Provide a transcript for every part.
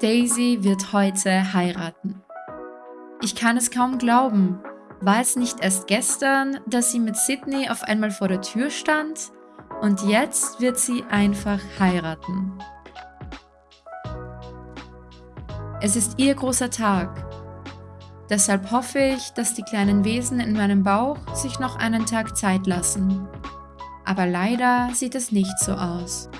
Daisy wird heute heiraten. Ich kann es kaum glauben. War es nicht erst gestern, dass sie mit Sydney auf einmal vor der Tür stand? Und jetzt wird sie einfach heiraten. Es ist ihr großer Tag. Deshalb hoffe ich, dass die kleinen Wesen in meinem Bauch sich noch einen Tag Zeit lassen. Aber leider sieht es nicht so aus.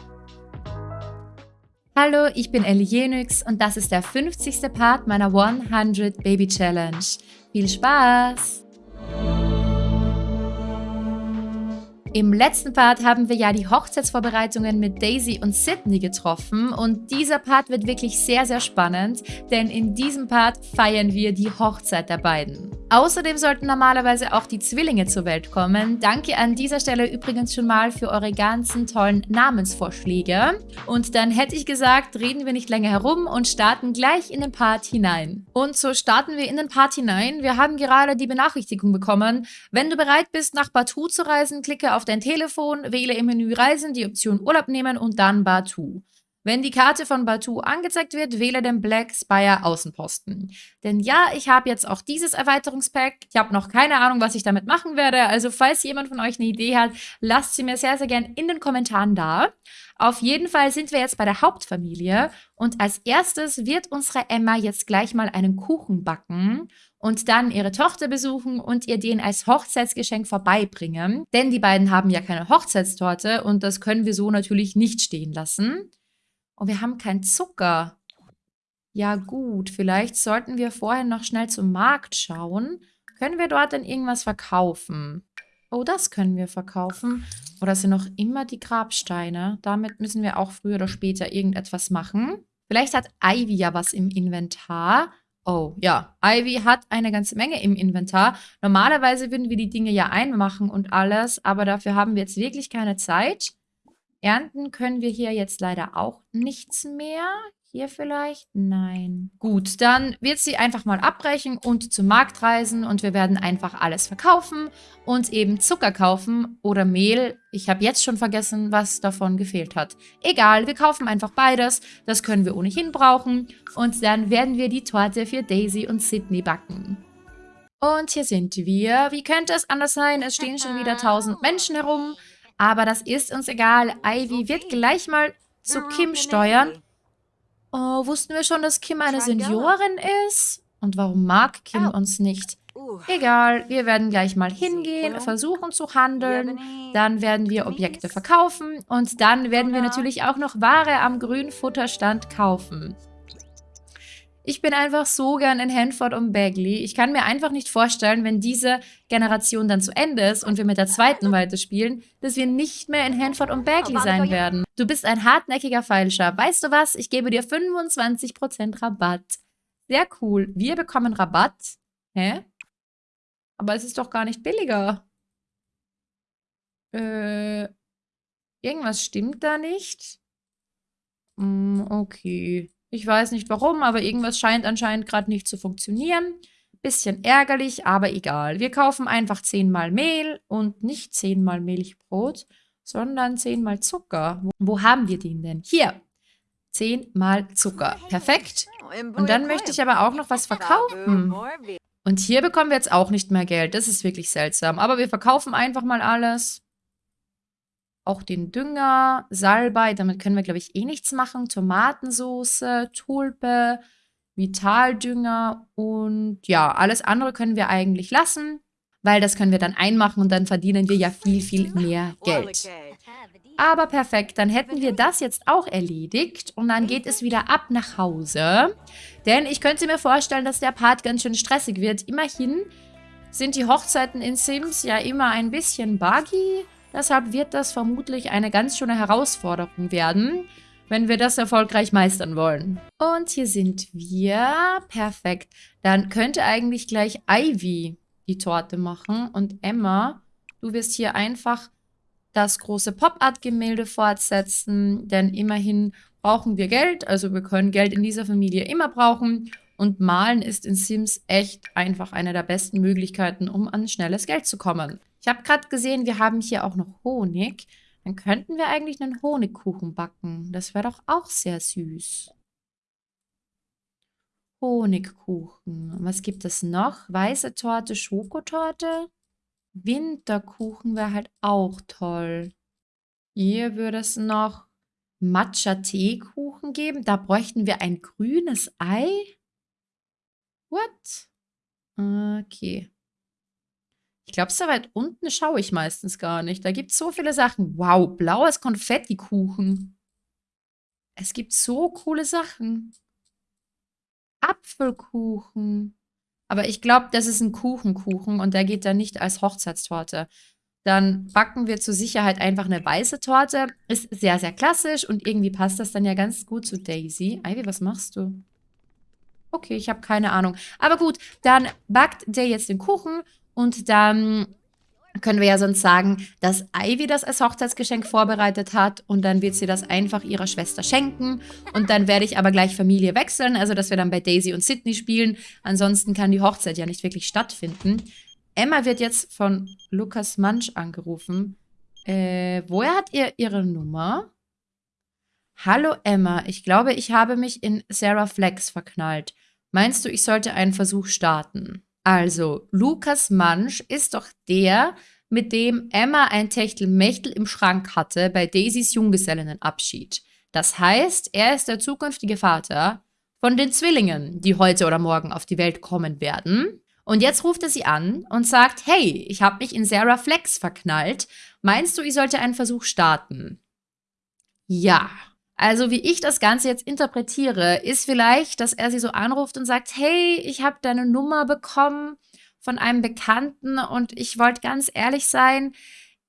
Hallo, ich bin Ellie Jenix und das ist der 50. Part meiner 100 Baby Challenge. Viel Spaß! Im letzten Part haben wir ja die Hochzeitsvorbereitungen mit Daisy und Sydney getroffen und dieser Part wird wirklich sehr, sehr spannend, denn in diesem Part feiern wir die Hochzeit der beiden. Außerdem sollten normalerweise auch die Zwillinge zur Welt kommen. Danke an dieser Stelle übrigens schon mal für eure ganzen tollen Namensvorschläge. Und dann hätte ich gesagt, reden wir nicht länger herum und starten gleich in den Part hinein. Und so starten wir in den Part hinein. Wir haben gerade die Benachrichtigung bekommen. Wenn du bereit bist, nach Batu zu reisen, klicke auf dein Telefon, wähle im Menü Reisen die Option Urlaub nehmen und dann Batu. Wenn die Karte von Batu angezeigt wird, wähle den Black Spire Außenposten. Denn ja, ich habe jetzt auch dieses Erweiterungspack. Ich habe noch keine Ahnung, was ich damit machen werde. Also falls jemand von euch eine Idee hat, lasst sie mir sehr, sehr gern in den Kommentaren da. Auf jeden Fall sind wir jetzt bei der Hauptfamilie. Und als erstes wird unsere Emma jetzt gleich mal einen Kuchen backen und dann ihre Tochter besuchen und ihr den als Hochzeitsgeschenk vorbeibringen. Denn die beiden haben ja keine Hochzeitstorte und das können wir so natürlich nicht stehen lassen. Und wir haben keinen Zucker. Ja gut, vielleicht sollten wir vorher noch schnell zum Markt schauen. Können wir dort denn irgendwas verkaufen? Oh, das können wir verkaufen. Oder sind noch immer die Grabsteine? Damit müssen wir auch früher oder später irgendetwas machen. Vielleicht hat Ivy ja was im Inventar. Oh, ja. Ivy hat eine ganze Menge im Inventar. Normalerweise würden wir die Dinge ja einmachen und alles, aber dafür haben wir jetzt wirklich keine Zeit. Ernten können wir hier jetzt leider auch nichts mehr. Hier vielleicht? Nein. Gut, dann wird sie einfach mal abbrechen und zum Markt reisen und wir werden einfach alles verkaufen und eben Zucker kaufen oder Mehl. Ich habe jetzt schon vergessen, was davon gefehlt hat. Egal, wir kaufen einfach beides. Das können wir ohnehin brauchen und dann werden wir die Torte für Daisy und Sydney backen. Und hier sind wir. Wie könnte es anders sein? Es stehen schon wieder tausend Menschen herum. Aber das ist uns egal. Ivy wird gleich mal zu Kim steuern. Oh, wussten wir schon, dass Kim eine Seniorin ist? Und warum mag Kim uns nicht? Egal, wir werden gleich mal hingehen, versuchen zu handeln. Dann werden wir Objekte verkaufen. Und dann werden wir natürlich auch noch Ware am grünen Futterstand kaufen. Ich bin einfach so gern in Hanford und Bagley. Ich kann mir einfach nicht vorstellen, wenn diese Generation dann zu Ende ist und wir mit der zweiten weiterspielen, dass wir nicht mehr in Hanford und Bagley sein werden. Du bist ein hartnäckiger Feilscher. Weißt du was? Ich gebe dir 25% Rabatt. Sehr cool. Wir bekommen Rabatt. Hä? Aber es ist doch gar nicht billiger. Äh, irgendwas stimmt da nicht. Hm, okay. Ich weiß nicht warum, aber irgendwas scheint anscheinend gerade nicht zu funktionieren. Bisschen ärgerlich, aber egal. Wir kaufen einfach zehnmal Mehl und nicht zehnmal Milchbrot, sondern zehnmal Zucker. Wo, haben wir den denn? Hier. Zehnmal Zucker. Perfekt. Und dann möchte ich aber auch noch was verkaufen. Und hier bekommen wir jetzt auch nicht mehr Geld. Das ist wirklich seltsam. Aber wir verkaufen einfach mal alles auch den Dünger, Salbei, damit können wir, glaube ich, eh nichts machen. Tomatensauce, Tulpe, Vitaldünger und ja, alles andere können wir eigentlich lassen, weil das können wir dann einmachen und dann verdienen wir ja viel, viel mehr Geld. Aber perfekt, dann hätten wir das jetzt auch erledigt und dann geht es wieder ab nach Hause. Denn ich könnte mir vorstellen, dass der Part ganz schön stressig wird. Immerhin sind die Hochzeiten in Sims ja immer ein bisschen buggy. Deshalb wird das vermutlich eine ganz schöne Herausforderung werden, wenn wir das erfolgreich meistern wollen. Und hier sind wir. Perfekt. Dann könnte eigentlich gleich Ivy die Torte machen. Und Emma, du wirst hier einfach das große Pop-Art-Gemälde fortsetzen, denn immerhin brauchen wir Geld, also wir können Geld in dieser Familie immer brauchen und Malen ist in Sims echt einfach eine der besten Möglichkeiten, um an schnelles Geld zu kommen. Ich habe gerade gesehen, wir haben hier auch noch Honig. Dann könnten wir eigentlich einen Honigkuchen backen. Das wäre doch auch sehr süß. Honigkuchen. Was gibt es noch? Weiße Torte, Schokotorte? Winterkuchen wäre halt auch toll. Hier würde es noch Matcha-Teekuchen geben. Da bräuchten wir ein grünes Ei. What? Okay. Ich glaube, so weit unten schaue ich meistens gar nicht. Da gibt es so viele Sachen. Wow, blaues Konfettikuchen. Es gibt so coole Sachen. Apfelkuchen. Aber ich glaube, das ist ein Kuchenkuchen und der geht dann nicht als Hochzeitstorte. Dann backen wir zur Sicherheit einfach eine weiße Torte. Ist sehr, sehr klassisch und irgendwie passt das dann ja ganz gut zu Daisy. Ivy, was machst du? Okay, ich habe keine Ahnung. Aber gut, dann backt der jetzt den Kuchen und dann können wir ja sonst sagen, dass Ivy das als Hochzeitsgeschenk vorbereitet hat und dann wird sie das einfach ihrer Schwester schenken und dann werde ich aber gleich Familie wechseln, also dass wir dann bei Daisy und Sydney spielen. Ansonsten kann die Hochzeit ja nicht wirklich stattfinden. Emma wird jetzt von Lukas Mansch angerufen. Äh, woher hat ihr ihre Nummer? Hallo Emma, ich glaube, ich habe mich in Sarah Flex verknallt. Meinst du, ich sollte einen Versuch starten? Also, Lukas Mansch ist doch der, mit dem Emma ein Techtelmechtel im Schrank hatte bei Daisys Junggesellinnenabschied. Das heißt, er ist der zukünftige Vater von den Zwillingen, die heute oder morgen auf die Welt kommen werden. Und jetzt ruft er sie an und sagt, hey, ich habe mich in Sarah Flex verknallt. Meinst du, ich sollte einen Versuch starten? Ja, also wie ich das Ganze jetzt interpretiere, ist vielleicht, dass er sie so anruft und sagt, hey, ich habe deine Nummer bekommen von einem Bekannten und ich wollte ganz ehrlich sein,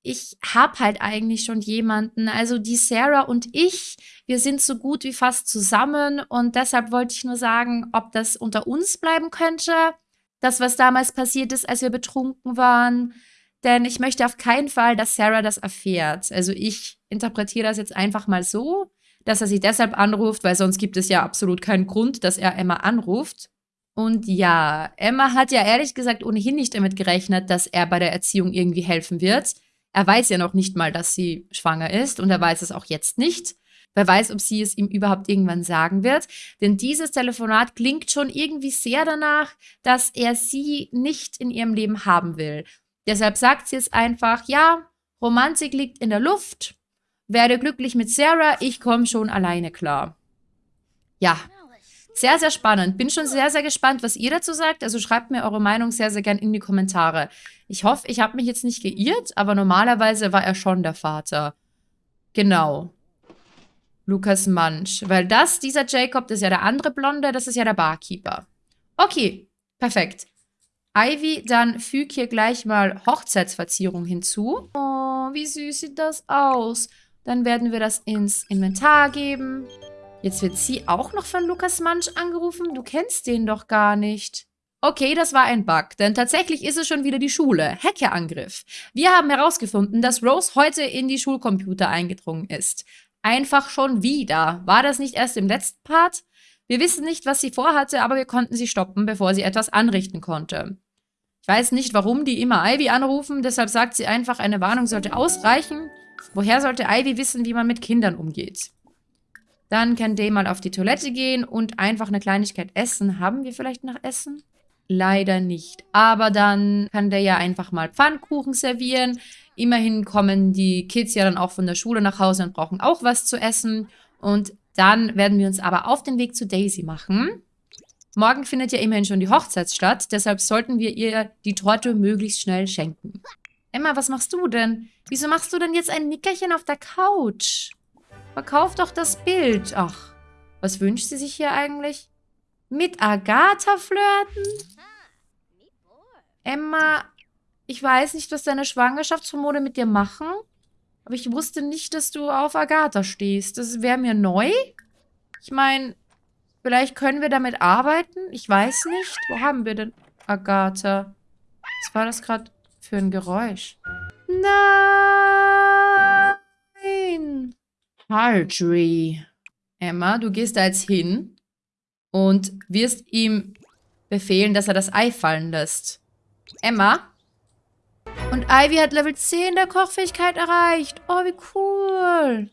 ich habe halt eigentlich schon jemanden. Also die Sarah und ich, wir sind so gut wie fast zusammen und deshalb wollte ich nur sagen, ob das unter uns bleiben könnte. Das, was damals passiert ist, als wir betrunken waren. Denn ich möchte auf keinen Fall, dass Sarah das erfährt. Also ich interpretiere das jetzt einfach mal so dass er sie deshalb anruft, weil sonst gibt es ja absolut keinen Grund, dass er Emma anruft. Und ja, Emma hat ja ehrlich gesagt ohnehin nicht damit gerechnet, dass er bei der Erziehung irgendwie helfen wird. Er weiß ja noch nicht mal, dass sie schwanger ist und er weiß es auch jetzt nicht. Wer weiß, ob sie es ihm überhaupt irgendwann sagen wird. Denn dieses Telefonat klingt schon irgendwie sehr danach, dass er sie nicht in ihrem Leben haben will. Deshalb sagt sie es einfach, ja, Romantik liegt in der Luft werde glücklich mit Sarah, ich komme schon alleine klar. Ja, sehr, sehr spannend. Bin schon sehr, sehr gespannt, was ihr dazu sagt. Also schreibt mir eure Meinung sehr, sehr gern in die Kommentare. Ich hoffe, ich habe mich jetzt nicht geirrt, aber normalerweise war er schon der Vater. Genau. Lukas Mansch. Weil das, dieser Jacob, das ist ja der andere Blonde, das ist ja der Barkeeper. Okay, perfekt. Ivy, dann füg hier gleich mal Hochzeitsverzierung hinzu. Oh, wie süß sieht das aus. Dann werden wir das ins Inventar geben. Jetzt wird sie auch noch von Lukas Mansch angerufen. Du kennst den doch gar nicht. Okay, das war ein Bug, denn tatsächlich ist es schon wieder die Schule. Hackerangriff. Wir haben herausgefunden, dass Rose heute in die Schulcomputer eingedrungen ist. Einfach schon wieder. War das nicht erst im letzten Part? Wir wissen nicht, was sie vorhatte, aber wir konnten sie stoppen, bevor sie etwas anrichten konnte. Ich weiß nicht, warum die immer Ivy anrufen, deshalb sagt sie einfach, eine Warnung sollte ausreichen. Woher sollte Ivy wissen, wie man mit Kindern umgeht? Dann kann Day mal auf die Toilette gehen und einfach eine Kleinigkeit essen. Haben wir vielleicht noch Essen? Leider nicht. Aber dann kann der ja einfach mal Pfannkuchen servieren. Immerhin kommen die Kids ja dann auch von der Schule nach Hause und brauchen auch was zu essen. Und dann werden wir uns aber auf den Weg zu Daisy machen. Morgen findet ja immerhin schon die Hochzeit statt, deshalb sollten wir ihr die Torte möglichst schnell schenken. Emma, was machst du denn? Wieso machst du denn jetzt ein Nickerchen auf der Couch? Verkauf doch das Bild. Ach, was wünscht sie sich hier eigentlich? Mit Agatha flirten? Emma, ich weiß nicht, was deine Schwangerschaftshormone mit dir machen, aber ich wusste nicht, dass du auf Agatha stehst. Das wäre mir neu. Ich meine, vielleicht können wir damit arbeiten. Ich weiß nicht. Wo haben wir denn Agatha? Was war das gerade? Für ein Geräusch? Nein! Marjorie. Emma, du gehst da jetzt hin und wirst ihm befehlen, dass er das Ei fallen lässt. Emma? Und Ivy hat Level 10 der Kochfähigkeit erreicht. Oh, wie cool.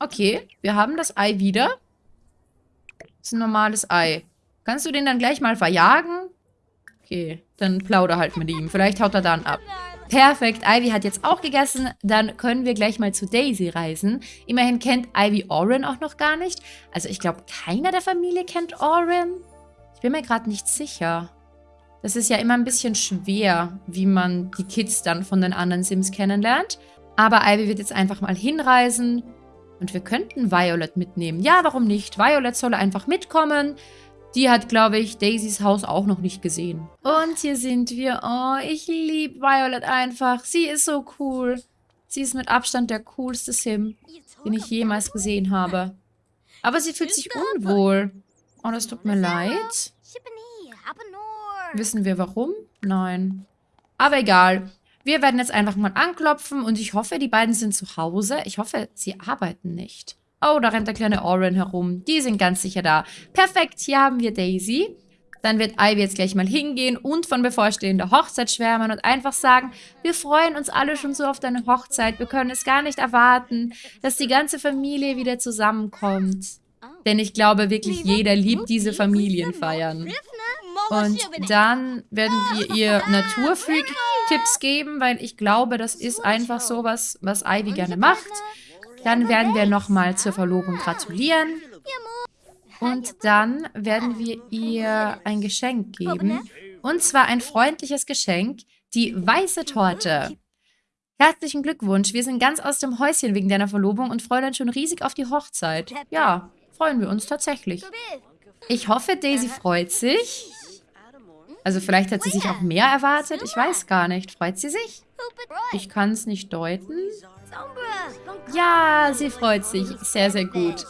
Okay, wir haben das Ei wieder. Das ist ein normales Ei. Kannst du den dann gleich mal verjagen? Okay, dann plauder halt mit ihm. Vielleicht haut er dann ab. Perfekt, Ivy hat jetzt auch gegessen. Dann können wir gleich mal zu Daisy reisen. Immerhin kennt Ivy Oren auch noch gar nicht. Also ich glaube, keiner der Familie kennt Oren. Ich bin mir gerade nicht sicher. Das ist ja immer ein bisschen schwer, wie man die Kids dann von den anderen Sims kennenlernt. Aber Ivy wird jetzt einfach mal hinreisen. Und wir könnten Violet mitnehmen. Ja, warum nicht? Violet soll einfach mitkommen. Die hat, glaube ich, Daisys Haus auch noch nicht gesehen. Und hier sind wir. Oh, ich liebe Violet einfach. Sie ist so cool. Sie ist mit Abstand der coolste Sim, den ich jemals gesehen habe. Aber sie fühlt sich unwohl. Oh, das tut mir leid. Wissen wir warum? Nein. Aber egal. Wir werden jetzt einfach mal anklopfen und ich hoffe, die beiden sind zu Hause. Ich hoffe, sie arbeiten nicht. Oh, da rennt der kleine Oren herum. Die sind ganz sicher da. Perfekt, hier haben wir Daisy. Dann wird Ivy jetzt gleich mal hingehen und von bevorstehender Hochzeit schwärmen und einfach sagen, wir freuen uns alle schon so auf deine Hochzeit. Wir können es gar nicht erwarten, dass die ganze Familie wieder zusammenkommt. Denn ich glaube wirklich, jeder liebt diese Familienfeiern. Und dann werden wir ihr Naturfreak-Tipps geben, weil ich glaube, das ist einfach so was, was Ivy gerne macht. Dann werden wir nochmal zur Verlobung gratulieren. Und dann werden wir ihr ein Geschenk geben. Und zwar ein freundliches Geschenk, die weiße Torte. Herzlichen Glückwunsch, wir sind ganz aus dem Häuschen wegen deiner Verlobung und freuen uns schon riesig auf die Hochzeit. Ja, freuen wir uns tatsächlich. Ich hoffe, Daisy freut sich. Also vielleicht hat sie sich auch mehr erwartet. Ich weiß gar nicht. Freut sie sich? Ich kann es nicht deuten. Ja, sie freut sich. Sehr, sehr gut.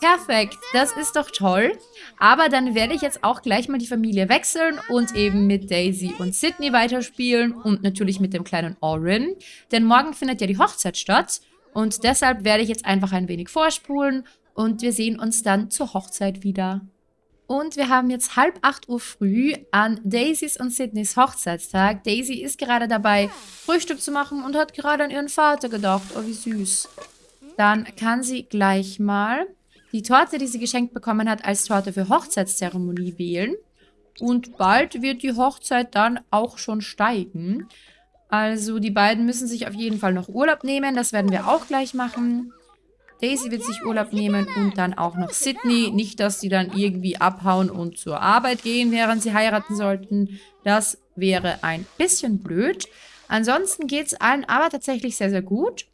Perfekt, das ist doch toll. Aber dann werde ich jetzt auch gleich mal die Familie wechseln und eben mit Daisy und Sydney weiterspielen und natürlich mit dem kleinen Orin. Denn morgen findet ja die Hochzeit statt und deshalb werde ich jetzt einfach ein wenig vorspulen und wir sehen uns dann zur Hochzeit wieder. Und wir haben jetzt halb acht Uhr früh an Daisys und Sydneys Hochzeitstag. Daisy ist gerade dabei, Frühstück zu machen und hat gerade an ihren Vater gedacht. Oh, wie süß. Dann kann sie gleich mal die Torte, die sie geschenkt bekommen hat, als Torte für Hochzeitszeremonie wählen. Und bald wird die Hochzeit dann auch schon steigen. Also die beiden müssen sich auf jeden Fall noch Urlaub nehmen. Das werden wir auch gleich machen. Daisy wird sich Urlaub nehmen und dann auch noch Sydney. Nicht, dass sie dann irgendwie abhauen und zur Arbeit gehen, während sie heiraten sollten. Das wäre ein bisschen blöd. Ansonsten geht es allen aber tatsächlich sehr, sehr gut.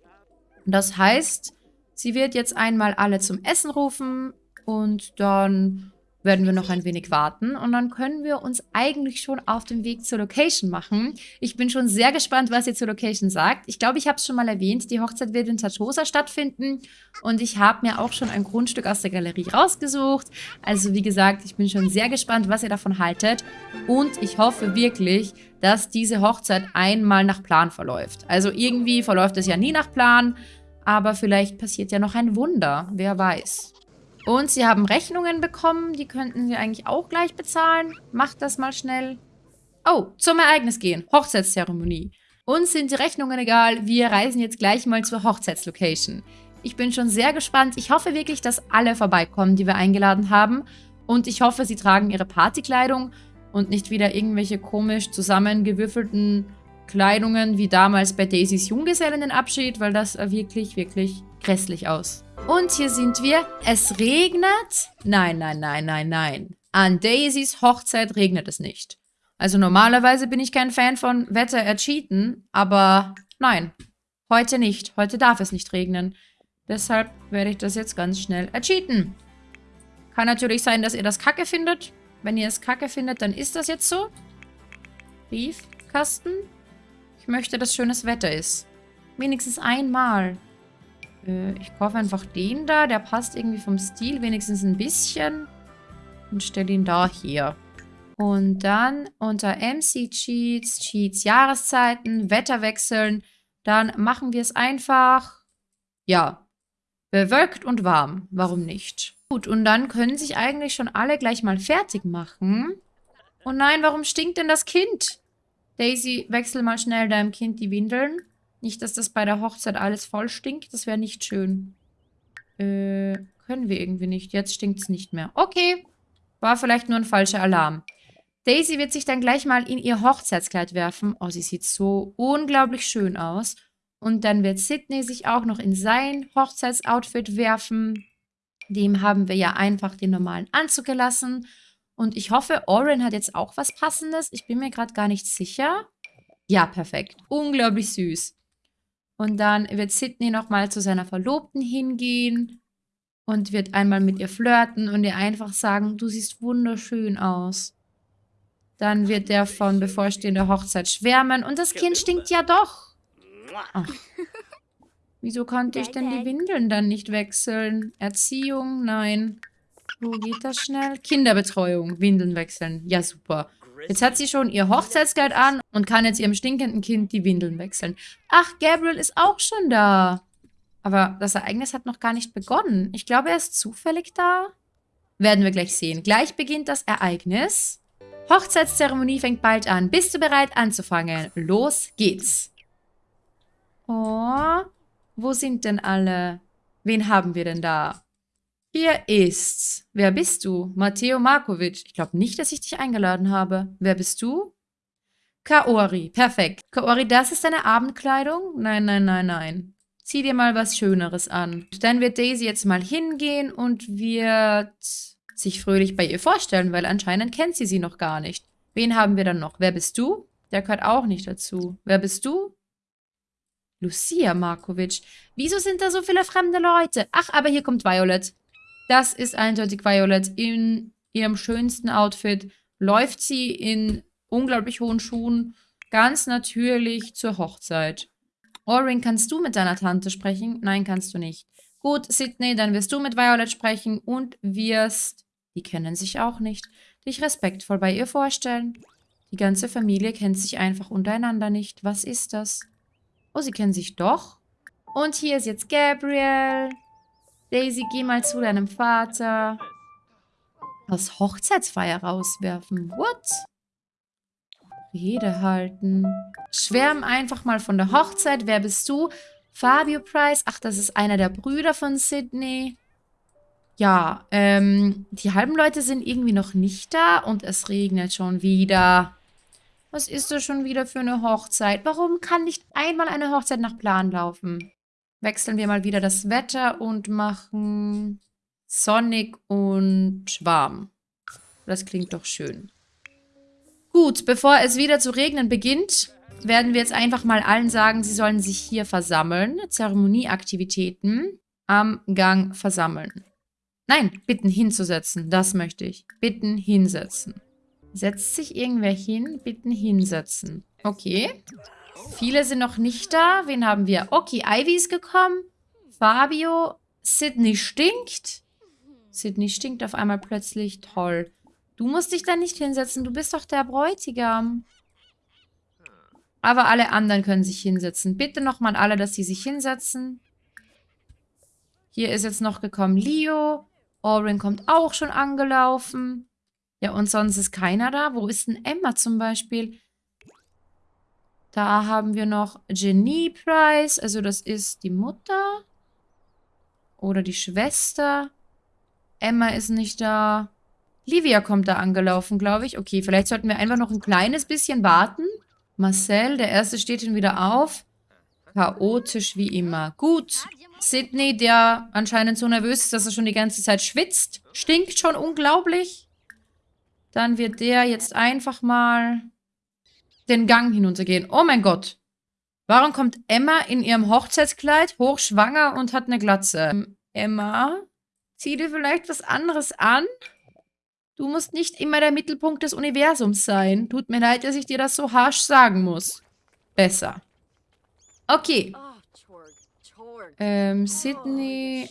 Das heißt, sie wird jetzt einmal alle zum Essen rufen und dann werden wir noch ein wenig warten und dann können wir uns eigentlich schon auf den Weg zur Location machen. Ich bin schon sehr gespannt, was ihr zur Location sagt. Ich glaube, ich habe es schon mal erwähnt, die Hochzeit wird in Tatosa stattfinden und ich habe mir auch schon ein Grundstück aus der Galerie rausgesucht. Also wie gesagt, ich bin schon sehr gespannt, was ihr davon haltet und ich hoffe wirklich, dass diese Hochzeit einmal nach Plan verläuft. Also irgendwie verläuft es ja nie nach Plan, aber vielleicht passiert ja noch ein Wunder, wer weiß. Und sie haben Rechnungen bekommen. Die könnten sie eigentlich auch gleich bezahlen. Macht das mal schnell. Oh, zum Ereignis gehen. Hochzeitszeremonie. Uns sind die Rechnungen egal. Wir reisen jetzt gleich mal zur Hochzeitslocation. Ich bin schon sehr gespannt. Ich hoffe wirklich, dass alle vorbeikommen, die wir eingeladen haben. Und ich hoffe, sie tragen ihre Partykleidung und nicht wieder irgendwelche komisch zusammengewürfelten Kleidungen wie damals bei Daisys Junggesellenabschied, weil das wirklich, wirklich grässlich aus. Und hier sind wir. Es regnet. Nein, nein, nein, nein, nein. An Daisys Hochzeit regnet es nicht. Also normalerweise bin ich kein Fan von Wetter ercheaten, aber nein, heute nicht. Heute darf es nicht regnen. Deshalb werde ich das jetzt ganz schnell ercheaten. Kann natürlich sein, dass ihr das kacke findet. Wenn ihr es kacke findet, dann ist das jetzt so. Briefkasten. Ich möchte, dass schönes Wetter ist. Wenigstens einmal. Äh, ich kaufe einfach den da. Der passt irgendwie vom Stil wenigstens ein bisschen. Und stelle ihn da hier. Und dann unter MC Cheats, Cheats Jahreszeiten, Wetter wechseln. Dann machen wir es einfach, ja, bewölkt und warm. Warum nicht? Gut, und dann können sich eigentlich schon alle gleich mal fertig machen. Oh nein, warum stinkt denn das Kind? Daisy, wechsel mal schnell deinem Kind die Windeln. Nicht, dass das bei der Hochzeit alles voll stinkt. Das wäre nicht schön. Äh, Können wir irgendwie nicht. Jetzt stinkt es nicht mehr. Okay. War vielleicht nur ein falscher Alarm. Daisy wird sich dann gleich mal in ihr Hochzeitskleid werfen. Oh, sie sieht so unglaublich schön aus. Und dann wird Sydney sich auch noch in sein Hochzeitsoutfit werfen. Dem haben wir ja einfach den normalen Anzug gelassen. Und ich hoffe, Oren hat jetzt auch was Passendes. Ich bin mir gerade gar nicht sicher. Ja, perfekt. Unglaublich süß. Und dann wird Sydney nochmal zu seiner Verlobten hingehen und wird einmal mit ihr flirten und ihr einfach sagen, du siehst wunderschön aus. Dann wird der von bevorstehender Hochzeit schwärmen und das Kind stinkt ja doch. Ach. Wieso konnte ich denn die Windeln dann nicht wechseln? Erziehung? Nein. Wo geht das schnell? Kinderbetreuung. Windeln wechseln. Ja, super. Jetzt hat sie schon ihr Hochzeitskleid an und kann jetzt ihrem stinkenden Kind die Windeln wechseln. Ach, Gabriel ist auch schon da. Aber das Ereignis hat noch gar nicht begonnen. Ich glaube, er ist zufällig da. Werden wir gleich sehen. Gleich beginnt das Ereignis. Hochzeitszeremonie fängt bald an. Bist du bereit anzufangen? Los geht's. Oh, wo sind denn alle? Wen haben wir denn da? Hier ist's. Wer bist du? Matteo Markovic. Ich glaube nicht, dass ich dich eingeladen habe. Wer bist du? Kaori. Perfekt. Kaori, das ist deine Abendkleidung? Nein, nein, nein, nein. Zieh dir mal was Schöneres an. Dann wird Daisy jetzt mal hingehen und wird sich fröhlich bei ihr vorstellen, weil anscheinend kennt sie sie noch gar nicht. Wen haben wir dann noch? Wer bist du? Der gehört auch nicht dazu. Wer bist du? Lucia Markovic. Wieso sind da so viele fremde Leute? Ach, aber hier kommt Violet. Das ist eindeutig Violet. In ihrem schönsten Outfit läuft sie in unglaublich hohen Schuhen ganz natürlich zur Hochzeit. Orin, kannst du mit deiner Tante sprechen? Nein, kannst du nicht. Gut, Sydney, dann wirst du mit Violet sprechen und wirst die kennen sich auch nicht. Dich respektvoll bei ihr vorstellen. Die ganze Familie kennt sich einfach untereinander nicht. Was ist das? Oh, sie kennen sich doch. Und hier ist jetzt Gabriel. Daisy, geh mal zu deinem Vater. Aus Hochzeitsfeier rauswerfen. What? Rede halten. Schwärm einfach mal von der Hochzeit. Wer bist du? Fabio Price. Ach, das ist einer der Brüder von Sydney. Ja, ähm, die halben Leute sind irgendwie noch nicht da und es regnet schon wieder. Was ist das schon wieder für eine Hochzeit? Warum kann nicht einmal eine Hochzeit nach Plan laufen? Wechseln wir mal wieder das Wetter und machen sonnig und warm. Das klingt doch schön. Gut, bevor es wieder zu regnen beginnt, werden wir jetzt einfach mal allen sagen, sie sollen sich hier versammeln. Zeremonieaktivitäten am Gang versammeln. Nein, bitten hinzusetzen. Das möchte ich. Bitten hinsetzen. Setzt sich irgendwer hin? Bitten hinsetzen. Okay. Viele sind noch nicht da. Wen haben wir? Okay, Ivy ist gekommen. Fabio. Sydney stinkt. Sydney stinkt auf einmal plötzlich. Toll. Du musst dich da nicht hinsetzen. Du bist doch der Bräutigam. Aber alle anderen können sich hinsetzen. Bitte nochmal alle, dass sie sich hinsetzen. Hier ist jetzt noch gekommen Leo. Oren kommt auch schon angelaufen. Ja, und sonst ist keiner da. Wo ist denn Emma zum Beispiel? Da haben wir noch Jenny Price. Also das ist die Mutter. Oder die Schwester. Emma ist nicht da. Livia kommt da angelaufen, glaube ich. Okay, vielleicht sollten wir einfach noch ein kleines bisschen warten. Marcel, der Erste steht schon wieder auf. Chaotisch wie immer. Gut. Sydney, der anscheinend so nervös ist, dass er schon die ganze Zeit schwitzt. Stinkt schon unglaublich. Dann wird der jetzt einfach mal den Gang hinuntergehen. Oh mein Gott. Warum kommt Emma in ihrem Hochzeitskleid hochschwanger und hat eine Glatze? Ähm, Emma, zieh dir vielleicht was anderes an? Du musst nicht immer der Mittelpunkt des Universums sein. Tut mir leid, dass ich dir das so harsch sagen muss. Besser. Okay. Ähm, Sydney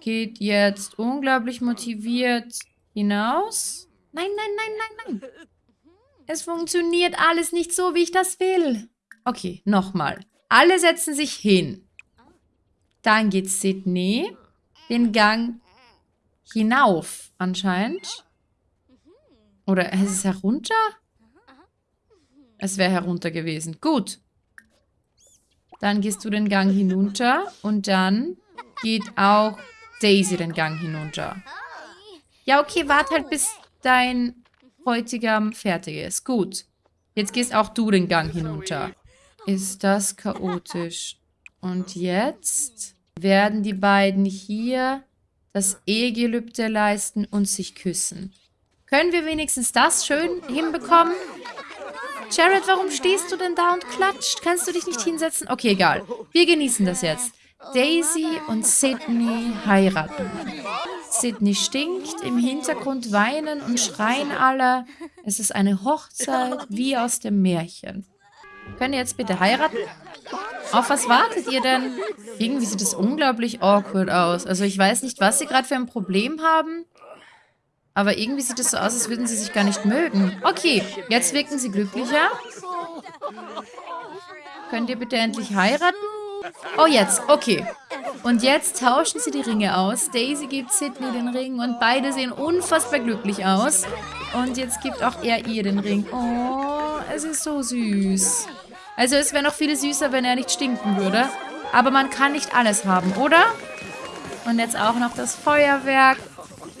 geht jetzt unglaublich motiviert hinaus. Nein, nein, nein, nein, nein. Es funktioniert alles nicht so, wie ich das will. Okay, nochmal. Alle setzen sich hin. Dann geht Sydney den Gang hinauf, anscheinend. Oder ist es herunter? Es wäre herunter gewesen. Gut. Dann gehst du den Gang hinunter und dann geht auch Daisy den Gang hinunter. Ja, okay, warte halt, bis dein Bräutigam fertig ist. Gut. Jetzt gehst auch du den Gang hinunter. Ist das chaotisch. Und jetzt werden die beiden hier das Ehegelübde leisten und sich küssen. Können wir wenigstens das schön hinbekommen? Jared, warum stehst du denn da und klatscht? Kannst du dich nicht hinsetzen? Okay, egal. Wir genießen das jetzt. Daisy und Sydney heiraten. Sydney stinkt, im Hintergrund weinen und schreien alle. Es ist eine Hochzeit wie aus dem Märchen. Könnt ihr jetzt bitte heiraten? Auf was wartet ihr denn? Irgendwie sieht es unglaublich awkward aus. Also ich weiß nicht, was sie gerade für ein Problem haben. Aber irgendwie sieht es so aus, als würden sie sich gar nicht mögen. Okay, jetzt wirken sie glücklicher. Könnt ihr bitte endlich heiraten? Oh, jetzt. Okay. Und jetzt tauschen sie die Ringe aus. Daisy gibt Sydney den Ring und beide sehen unfassbar glücklich aus. Und jetzt gibt auch er ihr den Ring. Oh, es ist so süß. Also es wäre noch viel süßer, wenn er nicht stinken würde. Aber man kann nicht alles haben, oder? Und jetzt auch noch das Feuerwerk.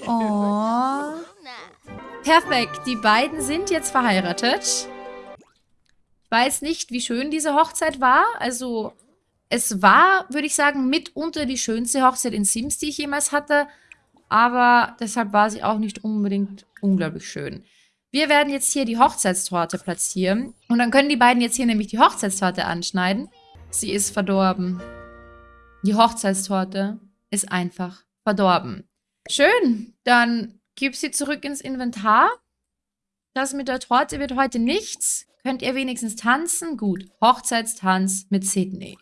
Oh. Perfekt. Die beiden sind jetzt verheiratet. Ich weiß nicht, wie schön diese Hochzeit war. Also, es war, würde ich sagen, mitunter die schönste Hochzeit in Sims, die ich jemals hatte. Aber deshalb war sie auch nicht unbedingt unglaublich schön. Wir werden jetzt hier die Hochzeitstorte platzieren. Und dann können die beiden jetzt hier nämlich die Hochzeitstorte anschneiden. Sie ist verdorben. Die Hochzeitstorte ist einfach verdorben. Schön, dann gib sie zurück ins Inventar. Das mit der Torte wird heute nichts. Könnt ihr wenigstens tanzen? Gut, Hochzeitstanz mit Sydney.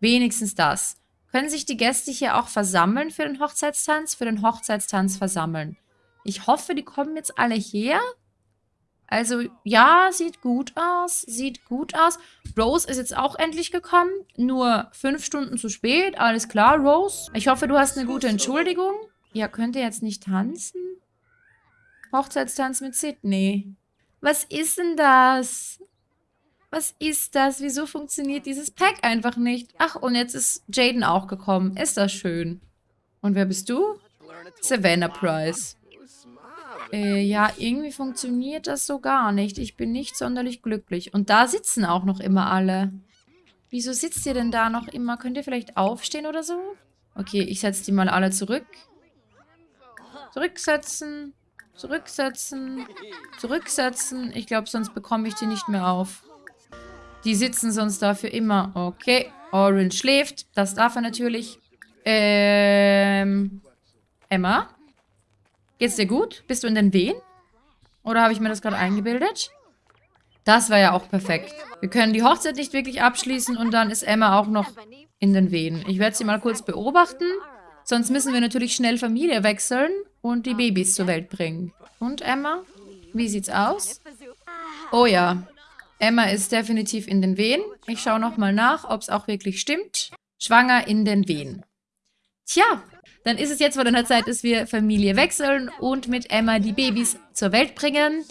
Wenigstens das. Können sich die Gäste hier auch versammeln für den Hochzeitstanz? Für den Hochzeitstanz versammeln. Ich hoffe, die kommen jetzt alle her. Also, ja, sieht gut aus. Sieht gut aus. Rose ist jetzt auch endlich gekommen. Nur fünf Stunden zu spät. Alles klar, Rose. Ich hoffe, du hast eine gute Entschuldigung. Ja, könnt ihr jetzt nicht tanzen? Hochzeitstanz mit Sydney. Was ist denn das? Was ist das? Wieso funktioniert dieses Pack einfach nicht? Ach, und jetzt ist Jaden auch gekommen. Ist das schön. Und wer bist du? Savannah Price. Äh, ja, irgendwie funktioniert das so gar nicht. Ich bin nicht sonderlich glücklich. Und da sitzen auch noch immer alle. Wieso sitzt ihr denn da noch immer? Könnt ihr vielleicht aufstehen oder so? Okay, ich setze die mal alle zurück. Zurücksetzen. Zurücksetzen. Zurücksetzen. Ich glaube, sonst bekomme ich die nicht mehr auf. Die sitzen sonst dafür immer. Okay. Orange schläft. Das darf er natürlich. Ähm. Emma? Geht's dir gut? Bist du in den Wehen? Oder habe ich mir das gerade eingebildet? Das war ja auch perfekt. Wir können die Hochzeit nicht wirklich abschließen und dann ist Emma auch noch in den Wehen. Ich werde sie mal kurz beobachten. Sonst müssen wir natürlich schnell Familie wechseln und die Babys zur Welt bringen. Und Emma? Wie sieht's aus? Oh ja, Emma ist definitiv in den Wehen. Ich schaue nochmal nach, ob es auch wirklich stimmt. Schwanger in den Wehen. Tja, dann ist es jetzt wohl an der Zeit, dass wir Familie wechseln und mit Emma die Babys zur Welt bringen.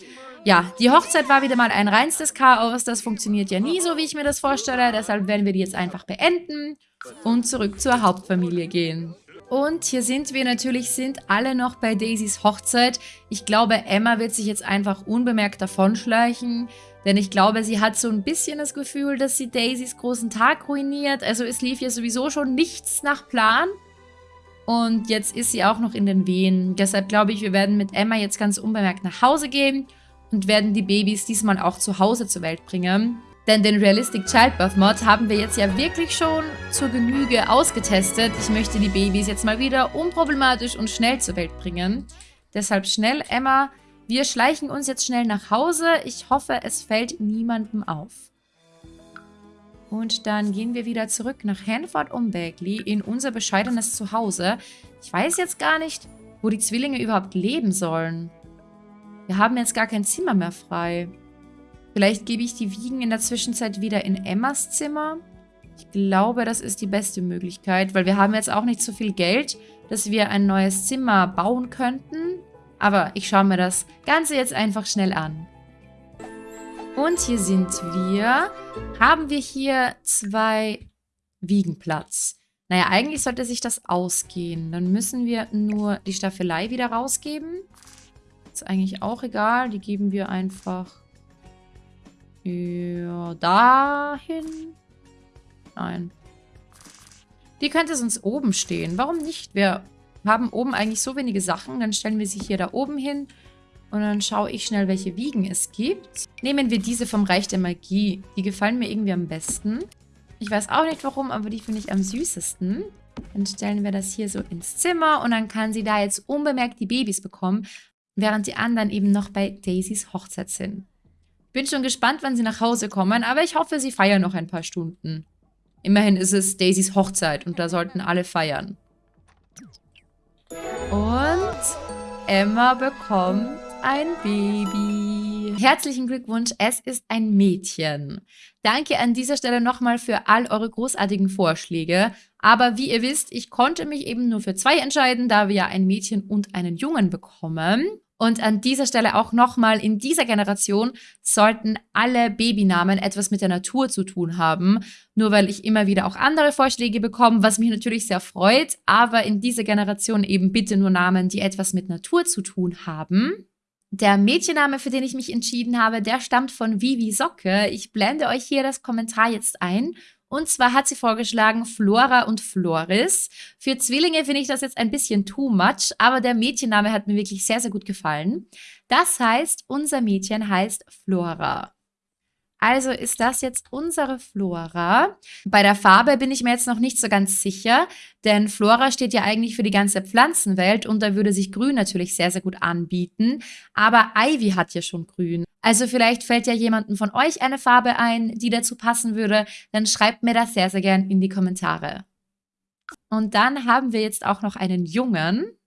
Ja, die Hochzeit war wieder mal ein reinstes Chaos. Das funktioniert ja nie so, wie ich mir das vorstelle. Deshalb werden wir die jetzt einfach beenden und zurück zur Hauptfamilie gehen. Und hier sind wir natürlich, sind alle noch bei Daisys Hochzeit. Ich glaube, Emma wird sich jetzt einfach unbemerkt davonschleichen. Denn ich glaube, sie hat so ein bisschen das Gefühl, dass sie Daisys großen Tag ruiniert. Also es lief ja sowieso schon nichts nach Plan. Und jetzt ist sie auch noch in den Wehen. Deshalb glaube ich, wir werden mit Emma jetzt ganz unbemerkt nach Hause gehen und werden die Babys diesmal auch zu Hause zur Welt bringen. Denn den Realistic Childbirth Mod haben wir jetzt ja wirklich schon zur Genüge ausgetestet. Ich möchte die Babys jetzt mal wieder unproblematisch und schnell zur Welt bringen. Deshalb schnell, Emma, wir schleichen uns jetzt schnell nach Hause. Ich hoffe, es fällt niemandem auf. Und dann gehen wir wieder zurück nach Hanford um Bagley in unser bescheidenes Zuhause. Ich weiß jetzt gar nicht, wo die Zwillinge überhaupt leben sollen. Wir haben jetzt gar kein Zimmer mehr frei. Vielleicht gebe ich die Wiegen in der Zwischenzeit wieder in Emmas Zimmer. Ich glaube, das ist die beste Möglichkeit, weil wir haben jetzt auch nicht so viel Geld, dass wir ein neues Zimmer bauen könnten. Aber ich schaue mir das Ganze jetzt einfach schnell an. Und hier sind wir. Haben wir hier zwei Wiegenplatz. Naja, eigentlich sollte sich das ausgehen. Dann müssen wir nur die Staffelei wieder rausgeben. Ist eigentlich auch egal. Die geben wir einfach ja, dahin. Nein. Die könnte sonst oben stehen. Warum nicht? Wir haben oben eigentlich so wenige Sachen. Dann stellen wir sie hier da oben hin. Und dann schaue ich schnell, welche Wiegen es gibt. Nehmen wir diese vom Reich der Magie. Die gefallen mir irgendwie am besten. Ich weiß auch nicht warum, aber die finde ich am süßesten. Dann stellen wir das hier so ins Zimmer und dann kann sie da jetzt unbemerkt die Babys bekommen, während die anderen eben noch bei Daisys Hochzeit sind. Bin schon gespannt, wann sie nach Hause kommen, aber ich hoffe, sie feiern noch ein paar Stunden. Immerhin ist es Daisys Hochzeit und da sollten alle feiern. Und Emma bekommt ein Baby. Herzlichen Glückwunsch, es ist ein Mädchen. Danke an dieser Stelle nochmal für all eure großartigen Vorschläge. Aber wie ihr wisst, ich konnte mich eben nur für zwei entscheiden, da wir ja ein Mädchen und einen Jungen bekommen. Und an dieser Stelle auch nochmal, in dieser Generation sollten alle Babynamen etwas mit der Natur zu tun haben. Nur weil ich immer wieder auch andere Vorschläge bekomme, was mich natürlich sehr freut. Aber in dieser Generation eben bitte nur Namen, die etwas mit Natur zu tun haben. Der Mädchenname, für den ich mich entschieden habe, der stammt von Vivi Socke. Ich blende euch hier das Kommentar jetzt ein. Und zwar hat sie vorgeschlagen Flora und Floris. Für Zwillinge finde ich das jetzt ein bisschen too much, aber der Mädchenname hat mir wirklich sehr, sehr gut gefallen. Das heißt, unser Mädchen heißt Flora. Also ist das jetzt unsere Flora. Bei der Farbe bin ich mir jetzt noch nicht so ganz sicher, denn Flora steht ja eigentlich für die ganze Pflanzenwelt und da würde sich Grün natürlich sehr, sehr gut anbieten. Aber Ivy hat ja schon Grün. Also vielleicht fällt ja jemandem von euch eine Farbe ein, die dazu passen würde. Dann schreibt mir das sehr, sehr gern in die Kommentare. Und dann haben wir jetzt auch noch einen Jungen.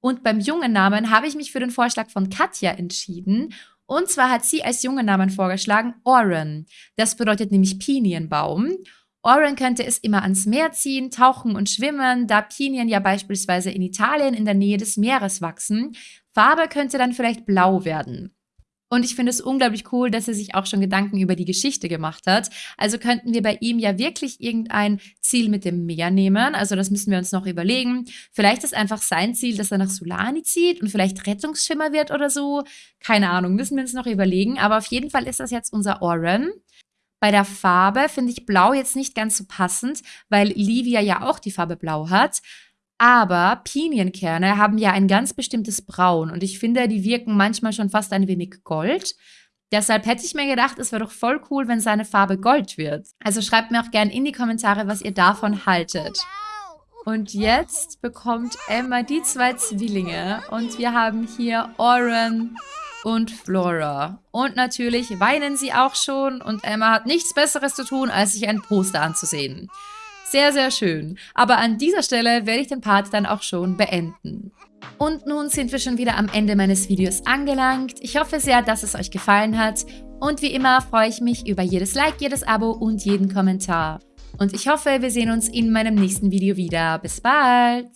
Und beim jungen Namen habe ich mich für den Vorschlag von Katja entschieden. Und zwar hat sie als jungen Namen vorgeschlagen Oren. Das bedeutet nämlich Pinienbaum. Oren könnte es immer ans Meer ziehen, tauchen und schwimmen, da Pinien ja beispielsweise in Italien in der Nähe des Meeres wachsen. Farbe könnte dann vielleicht blau werden. Und ich finde es unglaublich cool, dass er sich auch schon Gedanken über die Geschichte gemacht hat. Also könnten wir bei ihm ja wirklich irgendein Ziel mit dem Meer nehmen. Also das müssen wir uns noch überlegen. Vielleicht ist einfach sein Ziel, dass er nach Sulani zieht und vielleicht Rettungsschwimmer wird oder so. Keine Ahnung, müssen wir uns noch überlegen. Aber auf jeden Fall ist das jetzt unser Oren. Bei der Farbe finde ich Blau jetzt nicht ganz so passend, weil Livia ja auch die Farbe Blau hat. Aber Pinienkerne haben ja ein ganz bestimmtes Braun und ich finde, die wirken manchmal schon fast ein wenig Gold. Deshalb hätte ich mir gedacht, es wäre doch voll cool, wenn seine Farbe Gold wird. Also schreibt mir auch gerne in die Kommentare, was ihr davon haltet. Und jetzt bekommt Emma die zwei Zwillinge und wir haben hier Oren und Flora. Und natürlich weinen sie auch schon und Emma hat nichts Besseres zu tun, als sich ein Poster anzusehen. Sehr, sehr schön. Aber an dieser Stelle werde ich den Part dann auch schon beenden. Und nun sind wir schon wieder am Ende meines Videos angelangt. Ich hoffe sehr, dass es euch gefallen hat. Und wie immer freue ich mich über jedes Like, jedes Abo und jeden Kommentar. Und ich hoffe, wir sehen uns in meinem nächsten Video wieder. Bis bald!